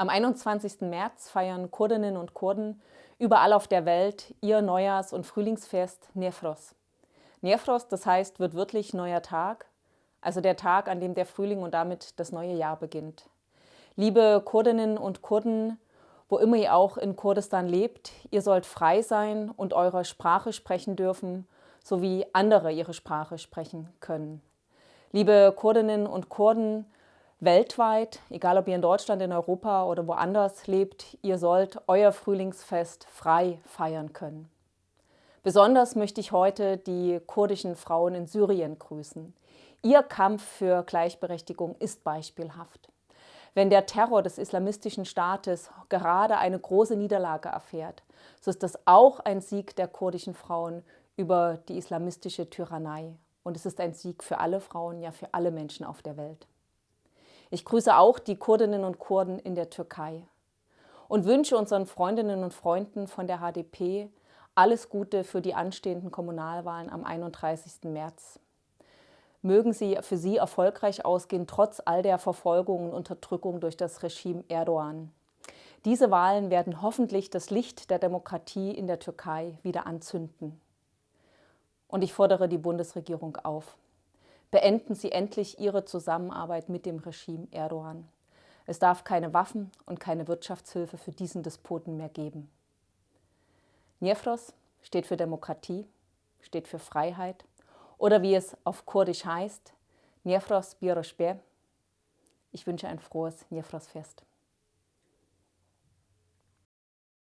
Am 21. März feiern Kurdinnen und Kurden überall auf der Welt ihr Neujahrs- und Frühlingsfest Nefros. Nefros, das heißt, wird wirklich neuer Tag, also der Tag, an dem der Frühling und damit das neue Jahr beginnt. Liebe Kurdinnen und Kurden, wo immer ihr auch in Kurdistan lebt, ihr sollt frei sein und eure Sprache sprechen dürfen, so wie andere ihre Sprache sprechen können. Liebe Kurdinnen und Kurden, weltweit, egal ob ihr in Deutschland, in Europa oder woanders lebt, ihr sollt euer Frühlingsfest frei feiern können. Besonders möchte ich heute die kurdischen Frauen in Syrien grüßen. Ihr Kampf für Gleichberechtigung ist beispielhaft. Wenn der Terror des islamistischen Staates gerade eine große Niederlage erfährt, so ist das auch ein Sieg der kurdischen Frauen über die islamistische Tyrannei. Und es ist ein Sieg für alle Frauen, ja für alle Menschen auf der Welt. Ich grüße auch die Kurdinnen und Kurden in der Türkei und wünsche unseren Freundinnen und Freunden von der HDP alles Gute für die anstehenden Kommunalwahlen am 31. März. Mögen sie für sie erfolgreich ausgehen, trotz all der Verfolgung und Unterdrückung durch das Regime Erdogan. Diese Wahlen werden hoffentlich das Licht der Demokratie in der Türkei wieder anzünden. Und ich fordere die Bundesregierung auf, beenden Sie endlich Ihre Zusammenarbeit mit dem Regime Erdogan. Es darf keine Waffen und keine Wirtschaftshilfe für diesen Despoten mehr geben. Niefros steht für Demokratie, steht für Freiheit oder wie es auf Kurdisch heißt, Niefros Biroshbe. Ich wünsche ein frohes Niefros-Fest.